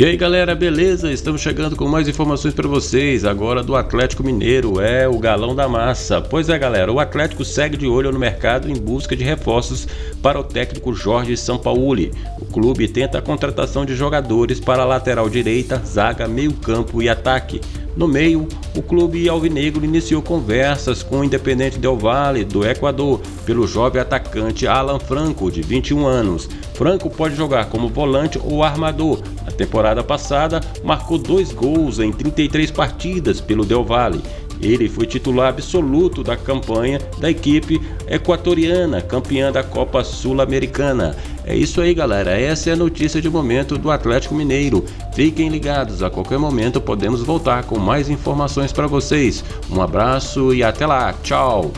E aí galera, beleza? Estamos chegando com mais informações para vocês agora do Atlético Mineiro, é o galão da massa. Pois é galera, o Atlético segue de olho no mercado em busca de reforços para o técnico Jorge Sampaoli. O clube tenta a contratação de jogadores para lateral direita, zaga, meio campo e ataque. No meio, o clube alvinegro iniciou conversas com o Independente Del Valle, do Equador, pelo jovem atacante Alan Franco, de 21 anos. Franco pode jogar como volante ou armador. Na temporada passada, marcou dois gols em 33 partidas pelo Del Valle. Ele foi titular absoluto da campanha da equipe equatoriana, campeã da Copa Sul-Americana. É isso aí, galera. Essa é a notícia de momento do Atlético Mineiro. Fiquem ligados, a qualquer momento podemos voltar com mais informações para vocês. Um abraço e até lá. Tchau.